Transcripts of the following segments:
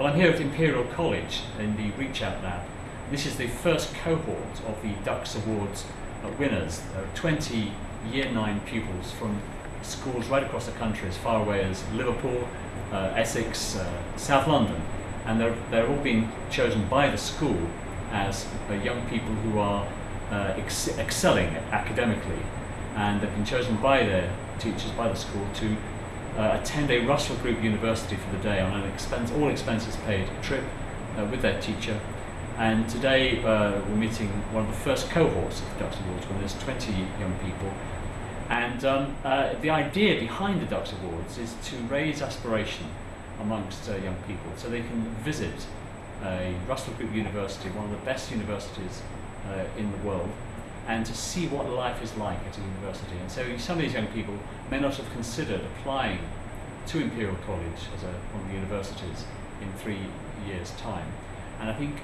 Well, I'm here at Imperial College in the Reach Out Lab. This is the first cohort of the Dux Awards winners. There are 20 Year 9 pupils from schools right across the country, as far away as Liverpool, uh, Essex, uh, South London. And they're, they're all being chosen by the school as uh, young people who are uh, ex- excelling academically. And they've been chosen by their teachers, by the school, to uh, attend a Russell Group University for the day on an expense, all expenses paid trip uh, with their teacher. And today uh, we're meeting one of the first cohorts of the Dux Awards when there's 20 young people. And um, uh, the idea behind the Dux Awards is to raise aspiration amongst uh, young people so they can visit a Russell Group University, one of the best universities uh, in the world, and to see what life is like at a university. And so some of these young people may not have considered applying to Imperial College as a, one of the universities in three years' time. And I think,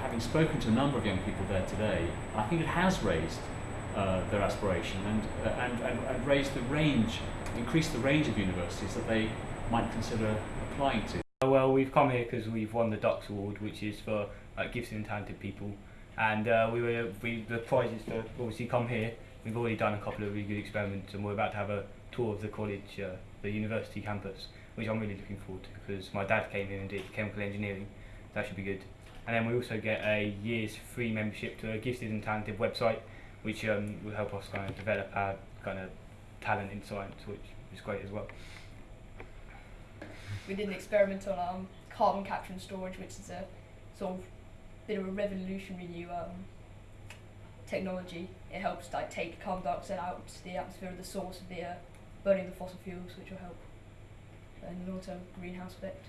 having spoken to a number of young people there today, I think it has raised uh, their aspiration and, uh, and, and, and raised the range, increased the range of universities that they might consider applying to. Well, we've come here because we've won the Dux Award, which is for uh, gifted and talented people. And uh, we were we the prize is to obviously come here. We've already done a couple of really good experiments, and we're about to have a tour of the college, uh, the university campus, which I'm really looking forward to because my dad came here and did chemical engineering. So that should be good. And then we also get a year's free membership to a gifted and talented website, which um, will help us kind of develop our kind of talent in science, which is great as well. we did an experiment on um, carbon capture and storage, which is a sort of bit of a revolutionary new um, technology. It helps like take carbon dioxide out to the atmosphere of the source of the uh, burning the fossil fuels, which will help in and also greenhouse effect.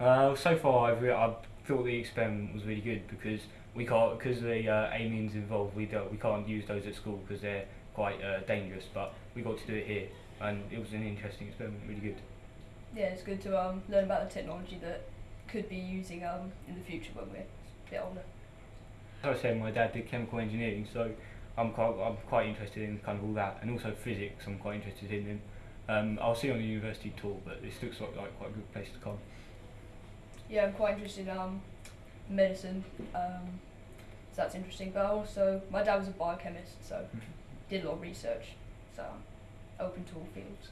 Uh, so far, I've, re- I've thought the experiment was really good because we can't because the uh, amines involved. We don't we can't use those at school because they're quite uh, dangerous. But we got to do it here, and it was an interesting experiment. Really good. Yeah, it's good to um, learn about the technology that could be using um, in the future when we're bit older. As I said, my dad did chemical engineering, so I'm quite I'm quite interested in kind of all that, and also physics. I'm quite interested in. And, um, I'll see on the university tour, but this looks like, like quite a good place to come. Yeah, I'm quite interested in um, medicine, um, so that's interesting. But also, my dad was a biochemist, so did a lot of research, so I'm open to all fields.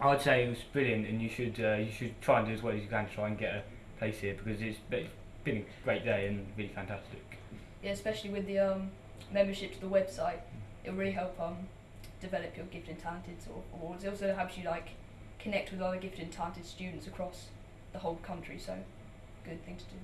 I'd say it was brilliant, and you should uh, you should try and do as well as you can to try and get a place here because it's been a great day and really fantastic. Yeah, especially with the um, membership to the website, it'll really help um, develop your gifted and talented sort of awards. It also helps you like connect with other gifted and talented students across the whole country. So, good thing to do.